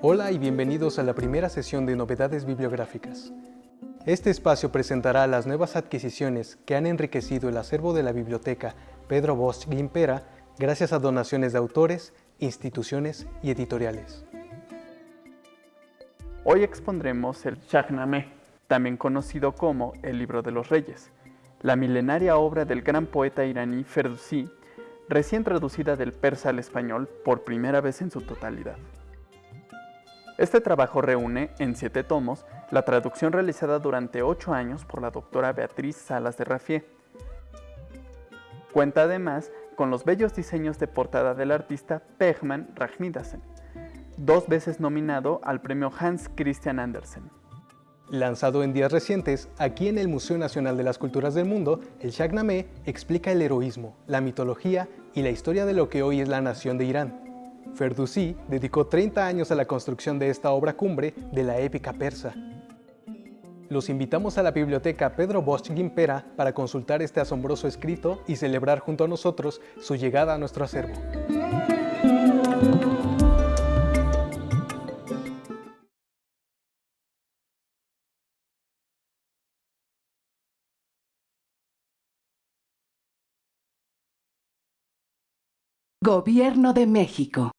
Hola y bienvenidos a la primera sesión de Novedades Bibliográficas. Este espacio presentará las nuevas adquisiciones que han enriquecido el acervo de la biblioteca Pedro Bosch Gimpera gracias a donaciones de autores, instituciones y editoriales. Hoy expondremos el Shahnameh, también conocido como el Libro de los Reyes, la milenaria obra del gran poeta iraní Ferdowsi, recién traducida del persa al español por primera vez en su totalidad. Este trabajo reúne, en siete tomos, la traducción realizada durante ocho años por la doctora Beatriz Salas de Raffier. Cuenta además con los bellos diseños de portada del artista Pegman Rajmidasen, dos veces nominado al premio Hans Christian Andersen. Lanzado en días recientes, aquí en el Museo Nacional de las Culturas del Mundo, el Shahnameh explica el heroísmo, la mitología y la historia de lo que hoy es la nación de Irán. Ferdowsi dedicó 30 años a la construcción de esta obra cumbre de la épica persa. Los invitamos a la biblioteca Pedro Bosch Gimpera para consultar este asombroso escrito y celebrar junto a nosotros su llegada a nuestro acervo. Gobierno de México